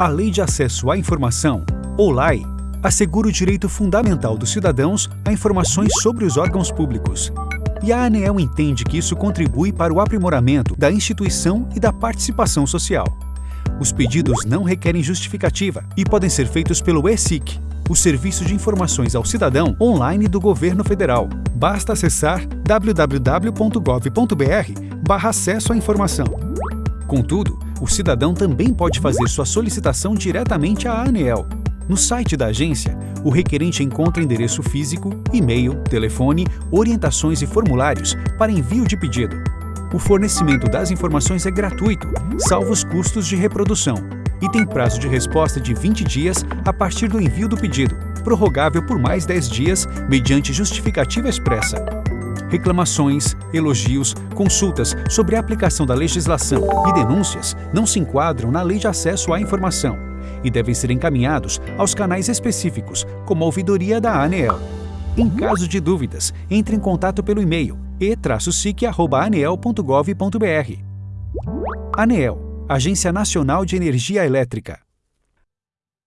A Lei de Acesso à Informação, ou LAI, assegura o direito fundamental dos cidadãos a informações sobre os órgãos públicos. E a ANEEL entende que isso contribui para o aprimoramento da instituição e da participação social. Os pedidos não requerem justificativa e podem ser feitos pelo ESIC, o Serviço de Informações ao Cidadão online do Governo Federal. Basta acessar www.gov.br acesso à informação. Contudo, o cidadão também pode fazer sua solicitação diretamente à ANEEL. No site da agência, o requerente encontra endereço físico, e-mail, telefone, orientações e formulários para envio de pedido. O fornecimento das informações é gratuito, salvo os custos de reprodução, e tem prazo de resposta de 20 dias a partir do envio do pedido, prorrogável por mais 10 dias mediante justificativa expressa. Reclamações, elogios, consultas sobre a aplicação da legislação e denúncias não se enquadram na Lei de Acesso à Informação e devem ser encaminhados aos canais específicos, como a ouvidoria da ANEEL. Em caso de dúvidas, entre em contato pelo e-mail e-sic.aneel.gov.br. ANEEL, Agência Nacional de Energia Elétrica.